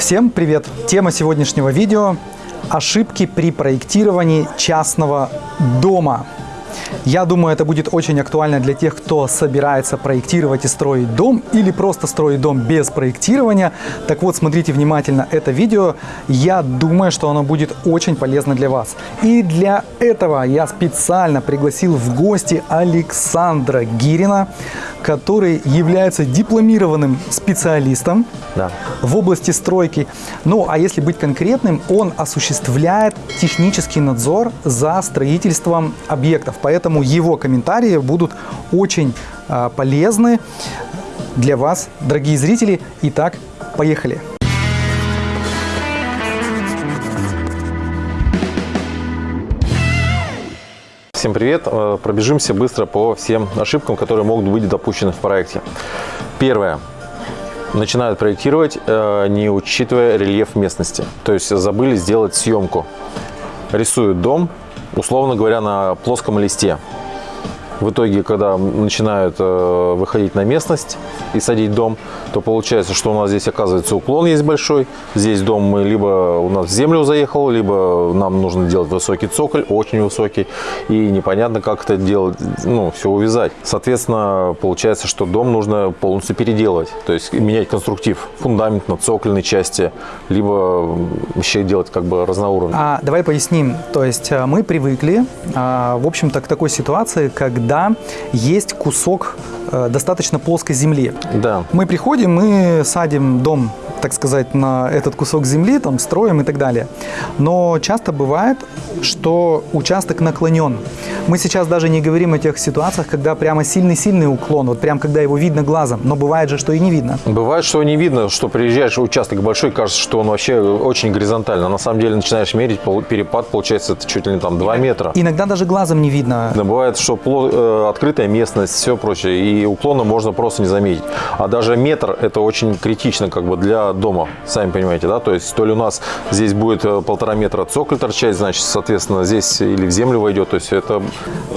Всем привет! Тема сегодняшнего видео – ошибки при проектировании частного дома. Я думаю, это будет очень актуально для тех, кто собирается проектировать и строить дом или просто строить дом без проектирования. Так вот, смотрите внимательно это видео. Я думаю, что оно будет очень полезно для вас. И для этого я специально пригласил в гости Александра Гирина, который является дипломированным специалистом Да. в области стройки. Ну, а если быть конкретным, он осуществляет технический надзор за строительством объектов. Поэтому его комментарии будут очень а, полезны для вас, дорогие зрители. Итак, поехали. Всем привет! Э, Пробежимся быстро по всем ошибкам, которые могут быть допущены в проекте. Первое. Начинают проектировать, э, не учитывая рельеф местности. То есть забыли сделать съемку. Рисуют дом, условно говоря, на плоском листе. В итоге, когда начинают э, выходить на местность и садить дом, то получается, что у нас здесь оказывается уклон есть большой. Здесь дом мы либо у нас в землю заехал, либо нам нужно делать высокий цоколь, очень высокий. И непонятно, как это делать, ну, все увязать. Соответственно, получается, что дом нужно полностью переделывать. То есть менять конструктив, фундамент на цокольной части, либо вообще делать как бы разноуровневый. А, давай поясним. То есть э, мы привыкли, а, в общем-то, к такой ситуации, когда есть кусок э, достаточно плоской земли. Да. Мы приходим, мы садим дом, так сказать, на этот кусок земли, там строим и так далее. Но часто бывает, что участок наклонен. Мы сейчас даже не говорим о тех ситуациях, когда прямо сильный-сильный уклон, вот прям когда его видно глазом, но бывает же, что и не видно. Бывает, что не видно, что приезжаешь, участок большой, кажется, что он вообще очень горизонтально. На самом деле начинаешь мерить, перепад получается это чуть ли не там 2 метра. Иногда даже глазом не видно. Да, Бывает, что открытая местность, все прочее, и уклона можно просто не заметить. А даже метр это очень критично как бы для дома, сами понимаете, да? То есть то ли у нас здесь будет э, полтора метра цоколь торчать, значит, соответственно, здесь или в землю войдет, то есть это...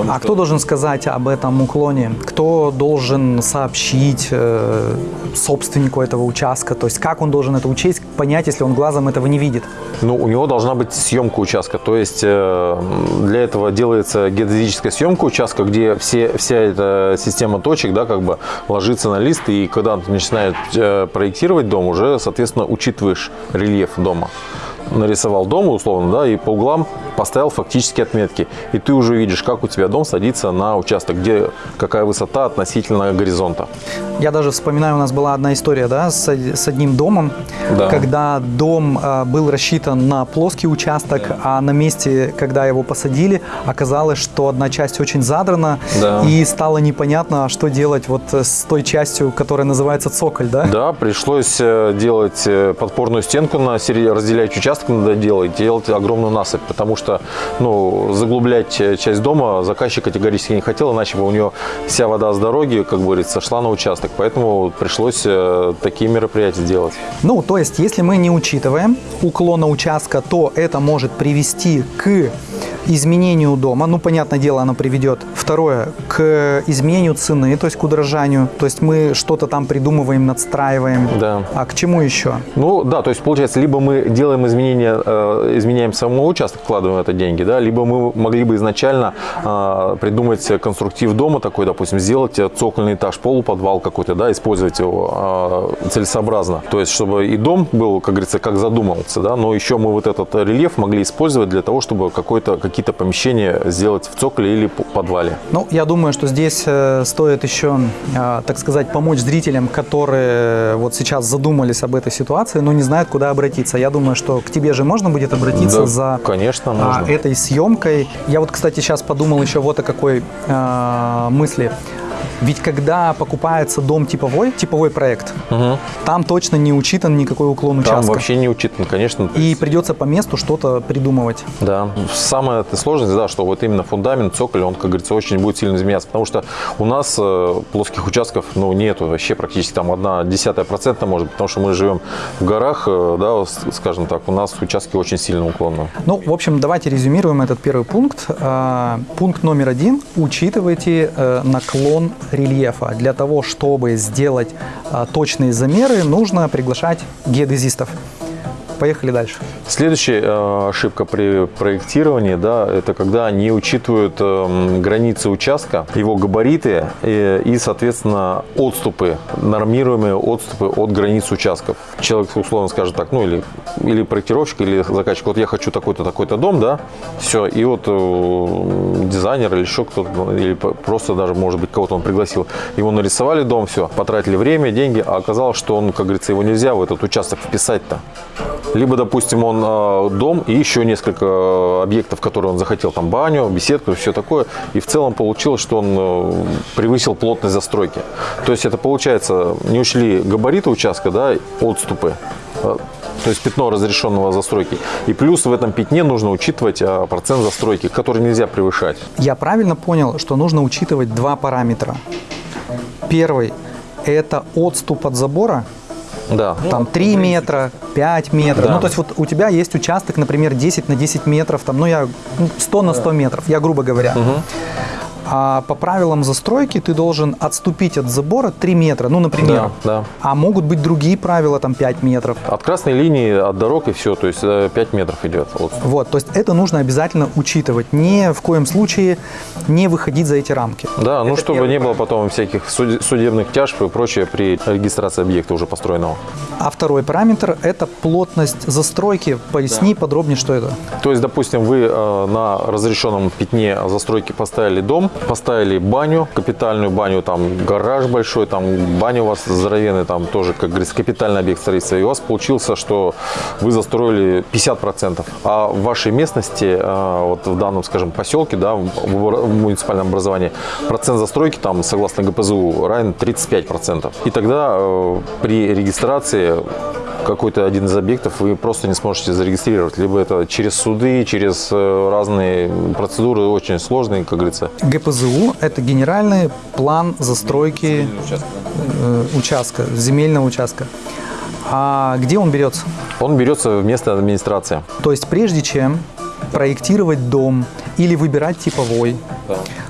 А кто должен сказать об этом уклоне? Кто должен сообщить э, собственнику этого участка? То есть как он должен это учесть, понять, если он глазом этого не видит? Ну, у него должна быть съемка участка. То есть э, для этого делается геодезическая съемка участка, где все, вся эта система точек, да, как бы ложится на лист, и когда ты начинаешь э, проектировать дом, уже, соответственно, учитываешь рельеф дома. Нарисовал дом, условно, да, и по углам поставил фактические отметки. И ты уже видишь, как у тебя дом садится на участок, где какая высота относительно горизонта. Я даже вспоминаю, у нас была одна история, да, с, с одним домом, Да. когда дом э, был рассчитан на плоский участок, а на месте, когда его посадили, оказалось, что одна часть очень задрана, Да. и стало непонятно, что делать вот с той частью, которая называется цоколь, да? Да, пришлось э, делать э, подпорную стенку на разделяющий участок надо делать, делать огромную насыпь, потому что ну, заглублять э, часть дома заказчик категорически не хотел, иначе бы у него вся вода с дороги, как говорится, шла на участок. Поэтому пришлось э, такие мероприятия делать. Ну, то есть, если мы не учитываем уклона участка, то это может привести к изменению дома. Ну, понятное дело, оно приведет. Второе, к изменению цены, то есть к удорожанию. То есть мы что-то там придумываем, надстраиваем. Да. А к чему еще? Ну да, то есть получается, либо мы делаем изменения, э, изменяем самому участок, вкладываем это деньги, да, либо мы могли бы изначально э, придумать конструктив дома такой, допустим, сделать цокольный этаж, полуподвал какой-то, да, использовать его э, целесообразно. То есть, чтобы и дом был, как говорится, как задумывался, да, но еще мы вот этот рельеф могли использовать для того, чтобы какой-то, какие-то помещения сделать в цоколе или подвале. Ну, я думаю, что здесь э, стоит еще, э, так сказать, помочь зрителям, которые вот сейчас задумались об этой ситуации, но не знают, куда обратиться. Я думаю, что к тебе же можно будет обратиться Да, за конечно, а, можно. этой съемкой. Я вот, кстати, сейчас подумал еще вот о какой э, мысли. Ведь когда покупается дом типовой, типовой проект, Мгм. там точно не учитан никакой уклон Там участка. вообще не учитан, конечно. И придется по месту что-то придумывать. Да. Самая сложность, да, что вот именно фундамент, цоколь, он, как говорится, очень будет сильно изменяться. Потому что у нас э, плоских участков, ну, нету вообще практически там одна десятая процента может, потому что мы живем в горах, э, да, скажем так, у нас участки очень сильно уклонные. Ну, в общем, давайте резюмируем этот первый пункт. А, Пункт номер один. Учитывайте э, наклон рельефа. Для того, чтобы сделать а, точные замеры, нужно приглашать геодезистов. Поехали дальше. Следующая э, ошибка при проектировании, да, это когда не учитывают э, границы участка, его габариты и, и, соответственно, отступы, нормируемые отступы от границ участков. Человек условно скажет так, ну или, или проектировщик, или заказчик, вот я хочу такой-то, такой-то дом, да, все, и вот э, дизайнер или еще кто-то, или просто даже, может быть, кого-то он пригласил, его нарисовали дом, все, потратили время, деньги, а оказалось, что он, как говорится, его нельзя в этот участок вписать-то. Либо, допустим, он э, дом и еще несколько э, объектов, которые он захотел, там баню, беседку, все такое. И в целом получилось, что он э, превысил плотность застройки. То есть это получается, не учли габариты участка, да, отступы. То есть пятно разрешенного застройки. И плюс в этом пятне нужно учитывать процент застройки, который нельзя превышать. Я правильно понял, что нужно учитывать два параметра. Первый – это отступ от забора, Да. там 3 метра, 5 метров. Да. Ну, то есть вот у тебя есть участок, например, 10 на 10 метров, там, ну, я ну, 100 на 100 метров, я грубо говоря. А по правилам застройки ты должен отступить от забора 3 метра, ну, например. Да, да. А могут быть другие правила, там 5 метров. От красной линии, от дорог и все, то есть э, 5 метров идет. отступ. Вот, то есть это нужно обязательно учитывать. Ни в коем случае не выходить за эти рамки. Да, ну чтобы не было потом всяких суд- судебных тяжб и прочее при регистрации объекта уже построенного. А второй параметр – это плотность застройки. Поясни подробнее, что это. То есть, допустим, вы э, на разрешенном пятне застройки поставили дом, поставили баню, капитальную баню, там гараж большой, там баня у вас здоровенная, там тоже, как говорится, капитальный объект строительства. И у вас получился, что вы застроили 50%. А в вашей местности, э, вот в данном, скажем, поселке, да, в в муниципальном образовании, процент застройки там, согласно ГПЗУ, равен 35%. И тогда э, при регистрации какой-то один из объектов вы просто не сможете зарегистрировать. Либо это через суды, через э, разные процедуры очень сложные, как говорится. ГПЗУ – это генеральный план застройки э, участка, земельного участка. А где он берется? Он берется вместо администрации. То есть прежде чем проектировать дом или выбирать типовой,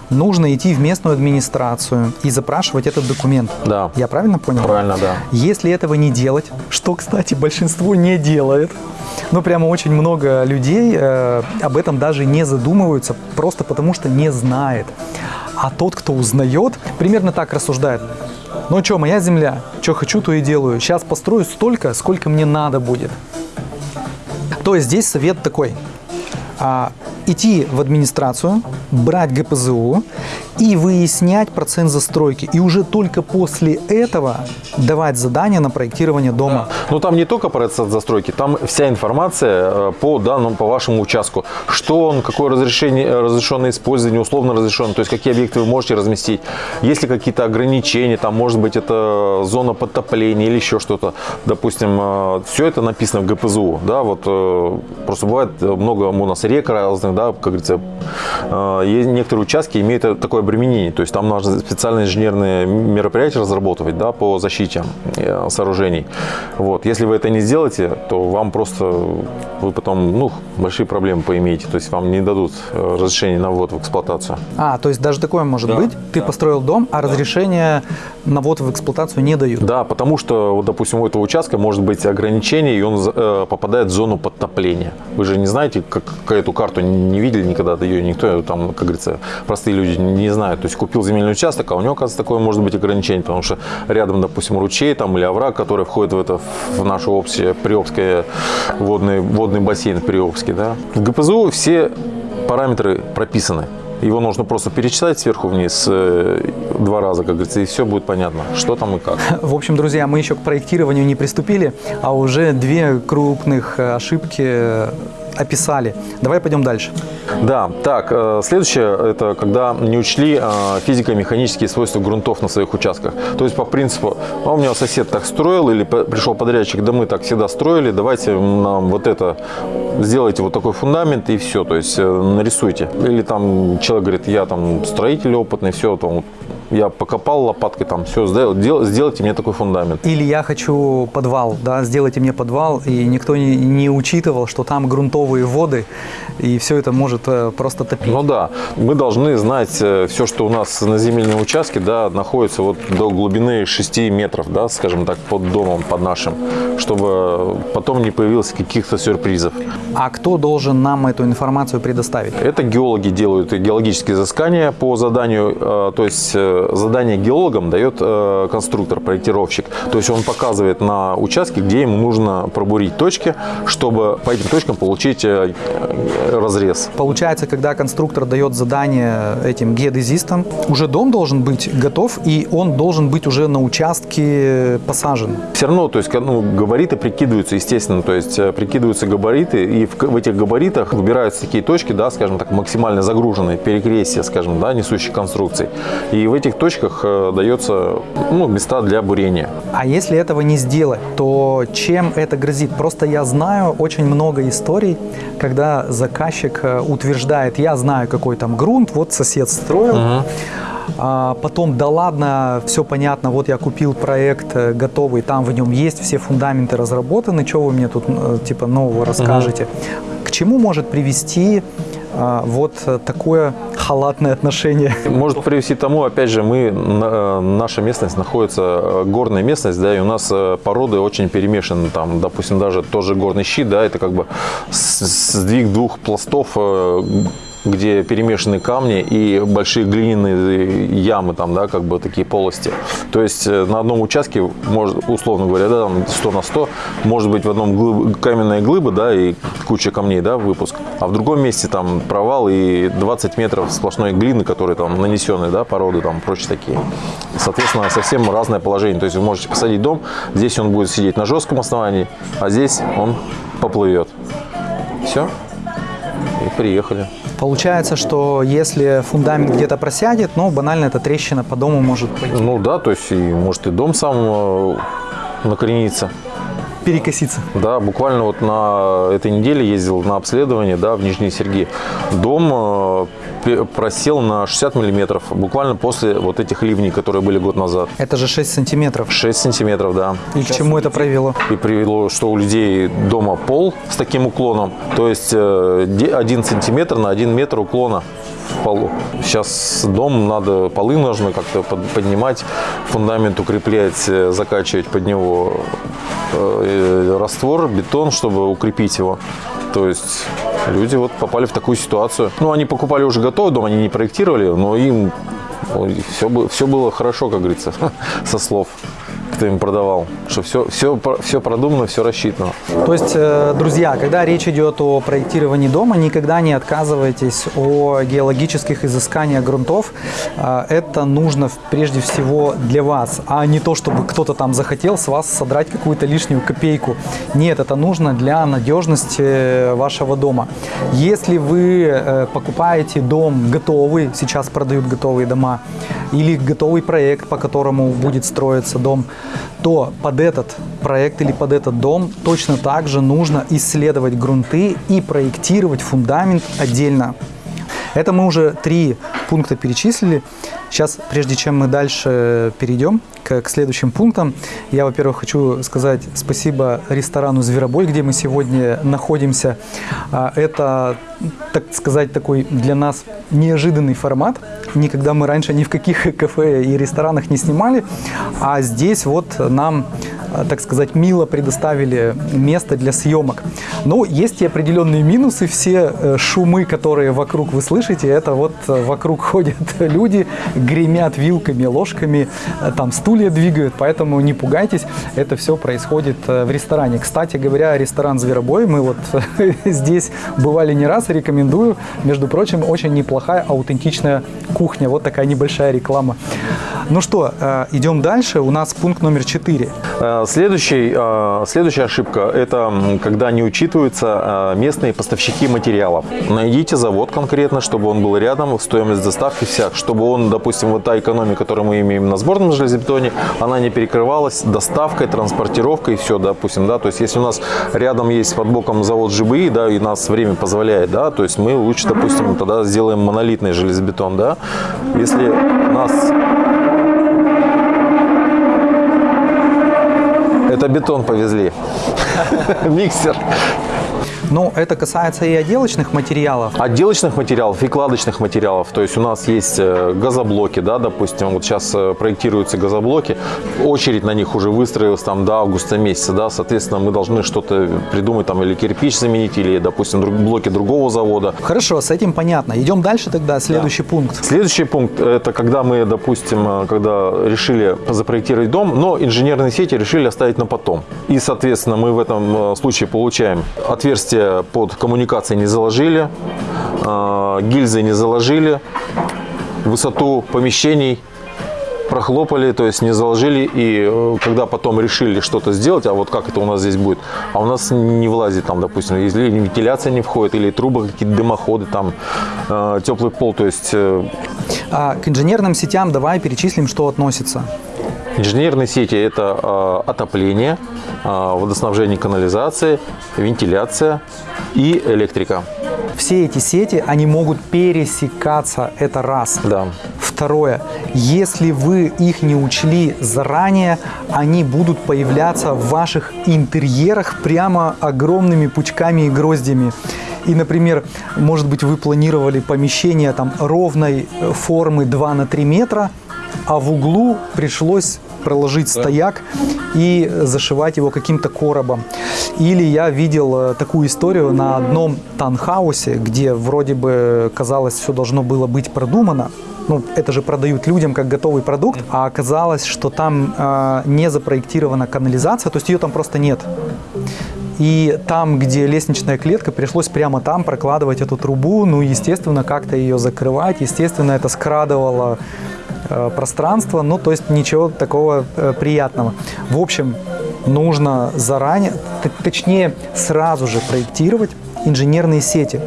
нужно идти в местную администрацию и запрашивать этот документ. Да. Я правильно понял? Правильно, да. Если этого не делать, что, кстати, большинство не делает, ну, прямо очень много людей э, об этом даже не задумываются, просто потому что не знает. А тот, кто узнает, примерно так рассуждает. Ну что, моя земля, что хочу, то и делаю. Сейчас построю столько, сколько мне надо будет. То есть здесь совет такой. А, идти в администрацию, брать ГПЗУ и выяснять процент застройки. И уже только после этого давать задание на проектирование дома. Но там не только процесс застройки, там вся информация э, по данному, по вашему участку. Что он, какое разрешение, э, разрешенное использование, условно разрешенное, то есть какие объекты вы можете разместить. Есть ли какие-то ограничения, там может быть это зона подтопления или еще что-то. Допустим, все это написано в ГПЗУ. Да, вот э, просто бывает э, много у нас рек разных, да, как говорится, э, некоторые участки имеют э, такое обременение, то есть там нужно специальные инженерные мероприятия разработать, да, по защите э, сооружений. Вот, если вы это не сделаете, то вам просто вы потом, ну, большие проблемы поимеете, то есть вам не дадут э, разрешение на ввод в эксплуатацию. А, то есть даже такое может Да, быть. Ты построил дом, а разрешение на ввод в эксплуатацию не дают. Да, потому что, вот, допустим, у этого участка может быть ограничение, и он э, попадает в зону подтопления. Вы же не знаете, как, как эту карту не видели никогда, ее никто, там, как говорится, простые люди не знают. То есть купил земельный участок, а у него, оказывается, такое может быть ограничение, потому что рядом, допустим, ручей там, или овраг, который входит в это, в наше общее Приобское водный, водный бассейн в Приобске. Да. В ГПЗУ все параметры прописаны. Его нужно просто перечитать сверху вниз э, два раза, как говорится, и все будет понятно, что там и как. В общем, друзья, мы еще к проектированию не приступили, а уже две крупных э, ошибки э, описали. Давай пойдем дальше. Да, так, э, следующее, это когда не учли э, физико-механические свойства грунтов на своих участках. То есть по принципу, а у меня сосед так строил, или пришел подрядчик, да мы так всегда строили, давайте нам вот это, сделайте вот такой фундамент и все, то есть э, нарисуйте. Или там человек говорит, я там строитель опытный, все, там я покопал лопаткой, там, все, сделал, сделайте мне такой фундамент. Или я хочу подвал, да, сделайте мне подвал, и никто не, не учитывал, что там грунтовые воды, и все это может э, просто топить. Ну да, мы должны знать э, все, что у нас на земельном участке, да, находится вот до глубины 6 метров, да, скажем так, под домом, под нашим, чтобы потом не появилось каких-то сюрпризов. А кто должен нам эту информацию предоставить? Это геологи делают геологические изыскания по заданию, э, то есть задание геологам дает э, конструктор, проектировщик. То есть он показывает на участке, где ему нужно пробурить точки, чтобы по этим точкам получить разрез. Получается, когда конструктор дает задание этим геодезистам, уже дом должен быть готов, и он должен быть уже на участке посажен. Все равно, то есть, ну, габариты прикидываются, естественно, то есть прикидываются габариты, и в, в этих габаритах выбираются такие точки, да, скажем так, максимально загруженные, перекрестия, скажем, да, несущих конструкций. И в этих точках э, дается ну, места для бурения. А если этого не сделать, то чем это грозит? Просто я знаю очень много историй, когда заказчик э, утверждает, я знаю, какой там грунт, вот сосед строил, угу. А потом, да ладно, все понятно, вот я купил проект э, готовый, там в нем есть все фундаменты разработаны, что вы мне тут типа нового расскажете? Угу. К чему может привести вот такое халатное отношение. Может привести тому, опять же, мы, наша местность находится э, горная местность, да, и у нас э, породы очень перемешаны, там, допустим, даже тоже горный щит, да, это как бы сдвиг двух пластов э, где перемешаны камни и большие глиняные ямы, там, да, как бы такие полости. То есть э, на одном участке, может, условно говоря, да, там 100 на 100, может быть в одном глыб, каменная глыба, да, и куча камней, да, выпуск, а в другом месте там провал и 20 метров сплошной глины, которые там нанесены, да, породы там, прочие такие. Соответственно, совсем разное положение. То есть вы можете посадить дом, здесь он будет сидеть на жестком основании, а здесь он поплывет. Все. И приехали. Получается, что если фундамент где-то просядет, ну, банально эта трещина по дому может пойти. Ну да, то есть и, может и дом сам э, накорениться перекоситься. Да, буквально вот на этой неделе ездил на обследование да, в Нижний Сергей. Дом э, просел на 60 миллиметров, буквально после вот этих ливней, которые были год назад. Это же 6 сантиметров. 6 сантиметров, да. И к чему это привело? И привело, что у людей дома пол с таким уклоном, то есть 1 э, сантиметр на 1 метр уклона в полу. Сейчас дом надо, полы нужно как-то поднимать, фундамент укреплять, э, закачивать под него Э, раствор, бетон, чтобы укрепить его. То есть люди вот попали в такую ситуацию. Ну, они покупали уже готовый дом, они не проектировали, но им все, все было хорошо, как говорится, со слов им продавал, что все, все, все продумано, все рассчитано. То есть, э, друзья, когда речь идет о проектировании дома, никогда не отказывайтесь о геологических изысканиях грунтов. Э, это нужно прежде всего для вас, а не то, чтобы кто-то там захотел с вас содрать какую-то лишнюю копейку. Нет, это нужно для надежности вашего дома. Если вы э, покупаете дом готовый, сейчас продают готовые дома, или готовый проект, по которому будет строиться дом, то под этот проект или под этот дом точно так же нужно исследовать грунты и проектировать фундамент отдельно. Это мы уже три пункта перечислили. Сейчас, прежде чем мы дальше перейдем к, к следующим пунктам, я, во-первых, хочу сказать спасибо ресторану «Зверобой», где мы сегодня находимся. А, это, так сказать, такой для нас неожиданный формат. Никогда мы раньше ни в каких кафе и ресторанах не снимали, а здесь вот нам так сказать, мило предоставили место для съемок. Но есть и определенные минусы. Все э, шумы, которые вокруг вы слышите, это вот э, вокруг ходят люди, гремят вилками, ложками, там стулья двигают, поэтому не пугайтесь, это все происходит в ресторане. Кстати говоря, ресторан «Зверобой», мы вот здесь бывали не раз, рекомендую. Между прочим, очень неплохая аутентичная кухня. Вот такая небольшая реклама. Ну что, идем дальше. У нас пункт номер четыре. Следующий, а, следующая ошибка – это когда не учитываются а, местные поставщики материалов. Найдите завод конкретно, чтобы он был рядом, стоимость доставки вся, чтобы он, допустим, вот та экономия, которую мы имеем на сборном железобетоне, она не перекрывалась доставкой, транспортировкой, все, допустим, да, то есть если у нас рядом есть под боком завод ЖБИ, да, и нас время позволяет, да, то есть мы лучше, допустим, тогда сделаем монолитный железобетон, да, если нас бетон повезли. Миксер. Ну, это касается и отделочных материалов. Отделочных материалов и кладочных материалов. То есть у нас есть э, газоблоки, да, допустим, вот сейчас э, проектируются газоблоки, очередь на них уже выстроилась там до августа месяца, да, соответственно, мы должны что-то придумать там или кирпич заменить, или, допустим, друг- блоки другого завода. Хорошо, с этим понятно. Идем дальше тогда. Следующий пункт. Следующий пункт – это когда мы, допустим, э, когда решили запроектировать дом, но инженерные сети решили оставить на потом. И, соответственно, мы в этом случае получаем отверстие под коммуникации не заложили, э, гильзы не заложили, высоту помещений прохлопали, то есть не заложили, и э, когда потом решили что-то сделать, а вот как это у нас здесь будет, а у нас не влазит там, допустим, если вентиляция не входит, или трубы какие-то дымоходы, там э, теплый пол, то есть э, А к инженерным сетям давай перечислим, что относится. Инженерные сети – это э, отопление, э, водоснабжение, канализация, вентиляция и электрика. Все эти сети, они могут пересекаться, это раз. Да. Второе, если вы их не учли заранее, они будут появляться в ваших интерьерах прямо огромными пучками и гроздями. И, например, может быть, вы планировали помещение там ровной формы 2 на 3 метра, а в углу пришлось проложить стояк и зашивать его каким-то коробом. Или я видел э, такую историю на одном танхаусе, где вроде бы казалось все должно было быть продумано. Ну, это же продают людям как готовый продукт, а оказалось, что там э, не запроектирована канализация, то есть ее там просто нет. И там, где лестничная клетка, пришлось прямо там прокладывать эту трубу, ну, естественно, как-то ее закрывать, естественно, это скрадывало пространство, ну, то есть ничего такого э, приятного. В общем, нужно заранее, точнее, сразу же проектировать инженерные сети.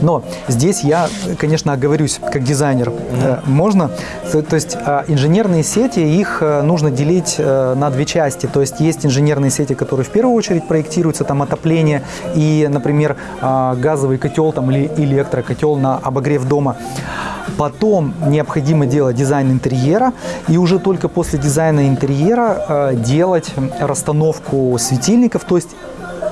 Но здесь я, конечно, оговорюсь как дизайнер. Э, Можно? То, то есть э, инженерные сети, их э, нужно делить э, на две части. То есть есть инженерные сети, которые в первую очередь проектируются, там отопление и, например, э, газовый котел там, или электрокотел на обогрев дома. Потом необходимо делать дизайн интерьера, и уже только после дизайна интерьера э, делать расстановку светильников, то есть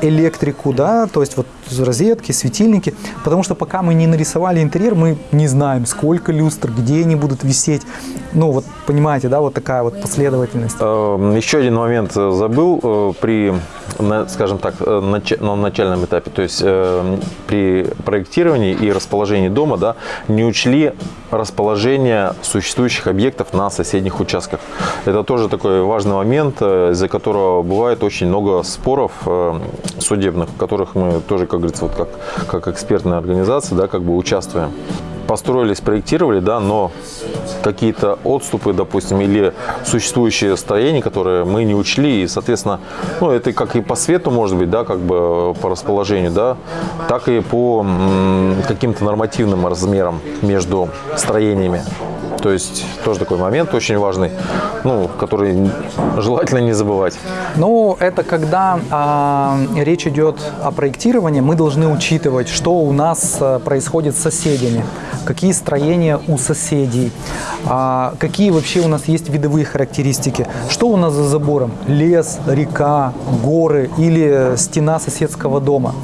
электрику, да, то есть вот розетки, светильники, потому что пока мы не нарисовали интерьер, мы не знаем, сколько люстр, где они будут висеть. Ну, вот понимаете, да, вот такая вот последовательность. Э, Еще один момент э, забыл э, при, скажем так, на начальном этапе, то есть при проектировании и расположении дома, да, не учли расположение существующих объектов на соседних участках. Это тоже такой важный момент, э, из-за которого бывает очень много споров э, судебных, в которых мы тоже, как говорится, вот как, как экспертная организация, да, как бы участвуем построили, спроектировали, да, но какие-то отступы, допустим, или существующие строения, которые мы не учли, и, соответственно, ну, это как и по свету, может быть, да, как бы по расположению, да, так и по каким-то нормативным размерам между строениями. То есть тоже такой момент очень важный, ну, который желательно не забывать. Ну, это когда а, речь идет о проектировании, мы должны учитывать, что у нас а, происходит с соседями, какие строения у соседей, а, какие вообще у нас есть видовые характеристики, что у нас за забором, лес, река, горы или стена соседского дома.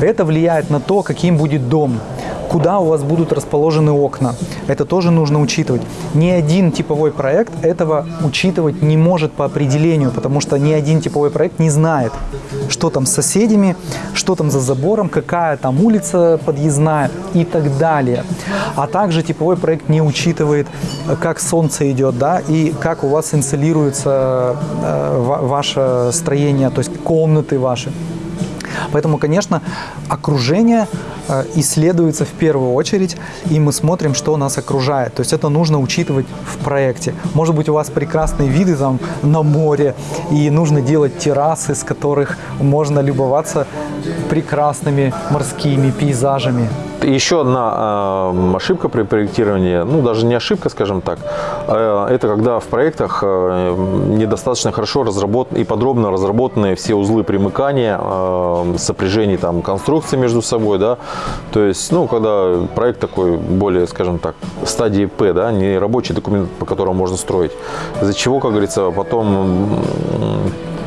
Это влияет на то, каким будет дом куда у вас будут расположены окна. Это тоже нужно учитывать. Ни один типовой проект этого учитывать не может по определению, потому что ни один типовой проект не знает, что там с соседями, что там за забором, какая там улица подъездная и так далее. А также типовой проект не учитывает, как солнце идет, да, и как у вас инсолируется э, ва- ваше строение, то есть комнаты ваши. Поэтому, конечно, окружение э, исследуется в первую очередь, и мы смотрим, что нас окружает. То есть это нужно учитывать в проекте. Может быть, у вас прекрасные виды там на море, и нужно делать террасы, с которых можно любоваться прекрасными морскими пейзажами. Еще одна э, ошибка при проектировании, ну даже не ошибка, скажем так, э, это когда в проектах э, недостаточно хорошо разработаны и подробно разработаны все узлы примыкания, сопряжений там конструкций между собой, да, то есть, ну, когда проект такой более, скажем так, в стадии П, да, не рабочий документ, по которому можно строить, из-за чего, как говорится, потом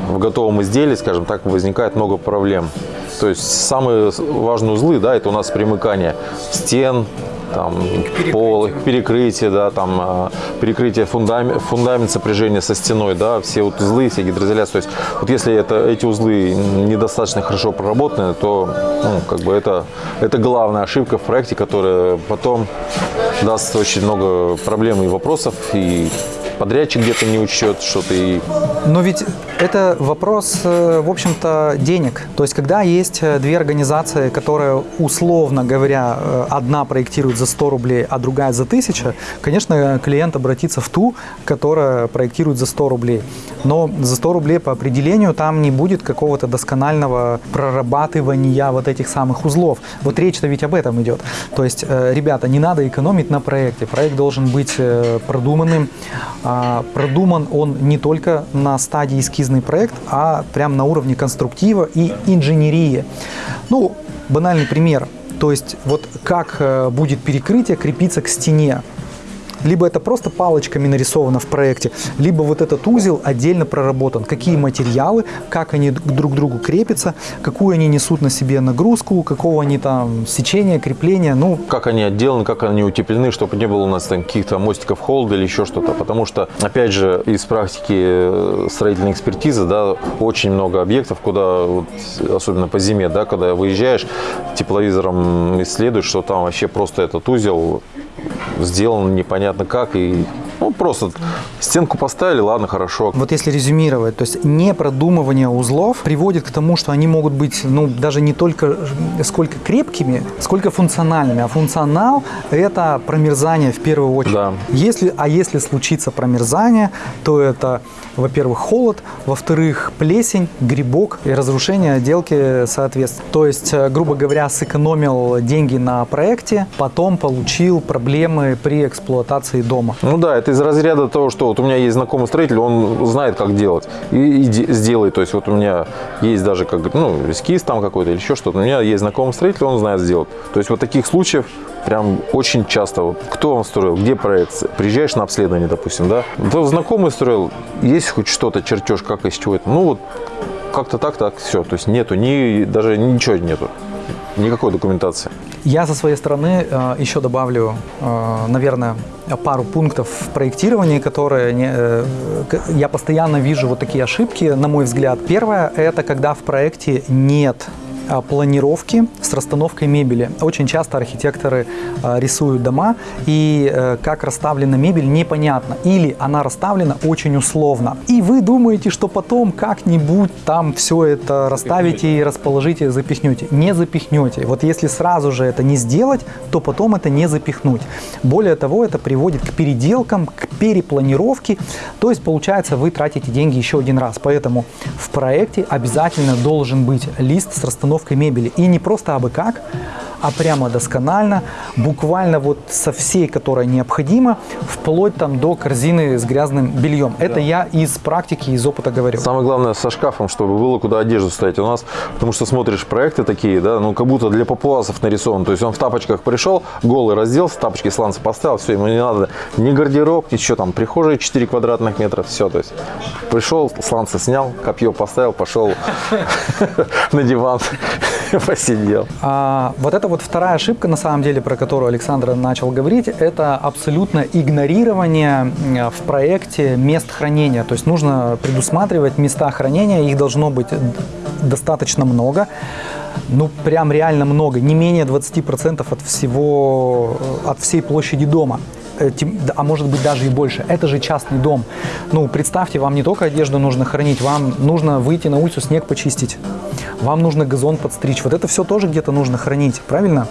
в готовом изделии, скажем так, возникает много проблем. То есть самые важные узлы, да, это у нас примыкание стен, там, пол, перекрытие, да, там, а, перекрытие фундамент, фундамент сопряжения со стеной, да, все вот узлы, все гидроизоляции. То есть вот если это, эти узлы недостаточно хорошо проработаны, то ну, как бы это, это главная ошибка в проекте, которая потом даст очень много проблем и вопросов, и подрядчик где-то не учет что-то. И... Но ведь это вопрос, э, в общем-то, денег. То есть, когда есть э, две организации, которые, условно говоря, э, одна проектирует за 100 рублей, а другая за 1000, конечно, клиент обратится в ту, которая проектирует за 100 рублей. Но за 100 рублей по определению там не будет какого-то досконального прорабатывания вот этих самых узлов. Вот речь-то ведь об этом идет. То есть, ребята, не надо экономить на проекте. Проект должен быть продуманным, продуман он не только на стадии эскизный проект, а прям на уровне конструктива и инженерии. Ну, банальный пример. То есть вот как э, будет перекрытие крепиться к стене. Либо это просто палочками нарисовано в проекте, либо вот этот узел отдельно проработан. Какие материалы, как они друг к другу крепятся, какую они несут на себе нагрузку, какого они там сечения, крепления. Ну, как они отделаны, как они утеплены, чтобы не было у нас там каких-то мостиков холода или еще что-то. Потому что, опять же, из практики э, строительной экспертизы, да, очень много объектов, куда, вот, особенно по зиме, да, когда выезжаешь, тепловизором исследуешь, что там вообще просто этот узел сделан непонятно как и ну, просто стенку поставили, ладно, хорошо. Вот если резюмировать, то есть не продумывание узлов приводит к тому, что они могут быть, ну, даже не только сколько крепкими, сколько функциональными. А функционал – это промерзание в первую очередь. Да. Если, а если случится промерзание, то это, во-первых, холод, во-вторых, плесень, грибок и разрушение отделки соответственно. То есть, э, грубо говоря, сэкономил деньги на проекте, потом получил проблемы при эксплуатации дома. Ну да, это из разряда того, что вот у меня есть знакомый строитель, он знает, как делать и, и сделает. То есть вот у меня есть даже как ну, эскиз там какой-то или еще что-то. У меня есть знакомый строитель, он знает сделать. То есть вот таких случаев прям очень часто. Вот, кто он строил, где проект? Приезжаешь на обследование, допустим, да? То знакомый строил, есть хоть что-то, чертеж, как из чего это? Ну вот как-то так, так, все. То есть нету, ни, даже ничего нету. Никакой документации. Я со своей стороны э, еще добавлю, э, наверное, пару пунктов в проектировании, которые э, я постоянно вижу вот такие ошибки, на мой взгляд. Первое – это когда в проекте нет планировки с расстановкой мебели. Очень часто архитекторы а, рисуют дома, и э, как расставлена мебель непонятно. Или она расставлена очень условно. И вы думаете, что потом как-нибудь там все это расставите и расположите, запихнете. Не запихнете. Вот если сразу же это не сделать, то потом это не запихнуть. Более того, это приводит к переделкам, к перепланировке. То есть, получается, вы тратите деньги еще один раз. Поэтому в проекте обязательно должен быть лист с расстановкой установкой мебели. И не просто абы как, а прямо досконально, буквально вот со всей, которая необходима, вплоть там до корзины с грязным бельем. Это да. я из практики, из опыта говорю. Самое главное со шкафом, чтобы было куда одежду ставить у нас, потому что смотришь проекты такие, да, ну как будто для папуасов нарисован. То есть он в тапочках пришел, голый разделся, тапочки сланцы поставил, все, ему не надо ни гардероб, ничего там, прихожая 4 квадратных метра, все, то есть пришел, сланцы снял, копье поставил, пошел на диван, посидел. А, вот это вот вторая ошибка, на самом деле, про которую Александр начал говорить, это абсолютно игнорирование в проекте мест хранения. То есть нужно предусматривать места хранения, их должно быть достаточно много ну прям реально много, не менее 20% от всего, от всей площади дома. Э, а может быть даже и больше. Это же частный дом. Ну, представьте, вам не только одежду нужно хранить, вам нужно выйти на улицу, снег почистить, вам нужно газон подстричь. Вот это все тоже где-то нужно хранить, правильно?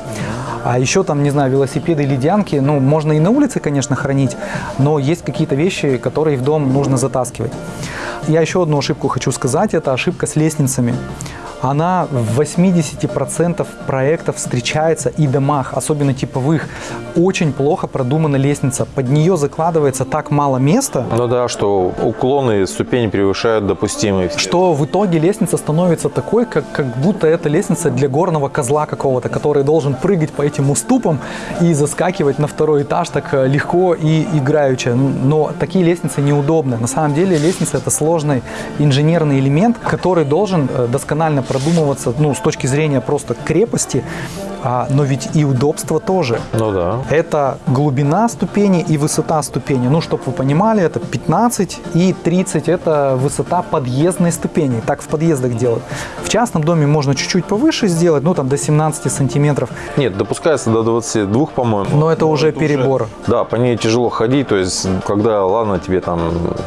А еще там, не знаю, велосипеды ледянки, ну, можно и на улице, конечно, хранить, но есть какие-то вещи, которые в дом нужно затаскивать. Я еще одну ошибку хочу сказать, это ошибка с лестницами. Она в 80% проектов встречается и домах, особенно типовых. Очень плохо продумана лестница. Под нее закладывается так мало места, Ну да, что уклоны ступени превышают допустимые. что в итоге лестница становится такой, как, как будто это лестница для горного козла какого-то, который должен прыгать по этим уступам и заскакивать на второй этаж так э, легко и играюче. Но такие лестницы неудобны. На самом деле лестница это сложный инженерный элемент, который должен э, досконально продумываться ну, с точки зрения просто крепости, а, но ведь и удобство тоже. Ну да. Это глубина ступени и высота ступени. Ну, чтобы вы понимали, это 15 и 30 – это высота подъездной ступени. Так в подъездах делают. В частном доме можно чуть-чуть повыше сделать, ну, там до 17 сантиметров. Нет, допускается до 22, по-моему. Но это уже перебор. Да, по ней тяжело ходить, то есть, когда, ладно, тебе там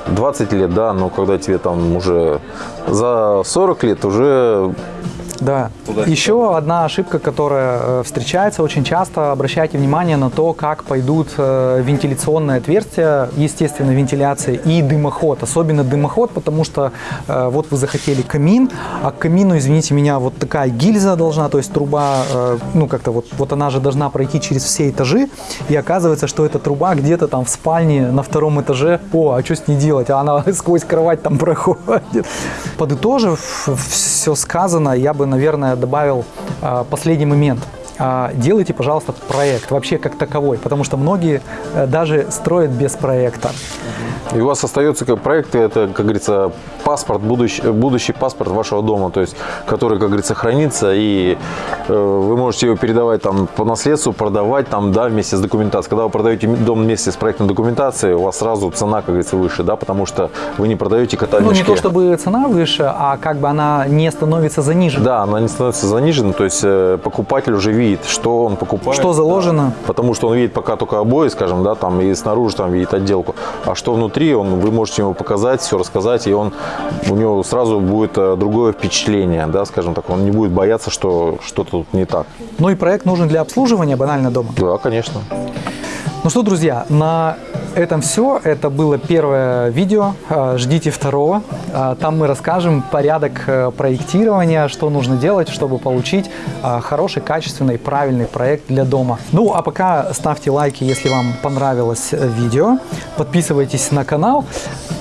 20 лет, да, но когда тебе там уже за 40 лет, уже Thank. Да. Еще одна ошибка, которая э, встречается очень часто, обращайте внимание на то, как пойдут э, вентиляционные отверстия, естественно, вентиляция и дымоход. Особенно дымоход, потому что э, вот вы захотели камин, а к камину, извините меня, вот такая гильза должна, то есть труба, ну как-то вот, вот она же должна пройти через все этажи, и оказывается, что эта труба где-то там в спальне на втором этаже, о, а что с ней делать? А она сквозь кровать там проходит. Подытожив все сказано, я бы, наверное, добавил а, последний момент. А, Делайте, пожалуйста, проект вообще как таковой, потому что многие э, даже строят без проекта. И у вас остается как проект, это, как говорится, паспорт, будущий, будущий паспорт вашего дома, то есть, который, как говорится, хранится, и э, вы можете его передавать там по наследству, продавать там, да, вместе с документацией. Когда вы продаете дом вместе с проектной документацией, у вас сразу цена, как говорится, выше, да, потому что вы не продаете кота Ну, не то чтобы цена выше, а как бы она не становится занижена. Да, она не становится занижена, то есть э, покупатель уже видит, что он покупает. Что заложено. Потому что он видит пока только обои, скажем, да, там и снаружи там видит отделку. А что внутри, он, вы можете ему показать, все рассказать, и он, у него сразу будет э, другое впечатление, да, скажем так. Он не будет бояться, что что-то тут не так. Ну и проект нужен для обслуживания банально дома. Да, конечно. Ну что, друзья, на этом все. Это было первое видео. А, Ждите второго. А, Там мы расскажем порядок э, проектирования, что нужно делать, чтобы получить а, хороший, качественный, правильный проект для дома. Ну, а пока ставьте лайки, если вам понравилось э, видео. Подписывайтесь на канал.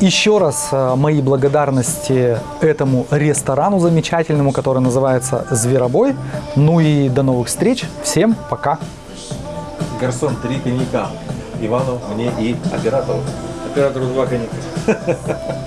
Еще раз э, мои благодарности этому ресторану замечательному, который называется «Зверобой». Ну и до новых встреч. Всем пока! Гарсон, три коньяка. Ивану, мне и оператору. Оператору два коньяка.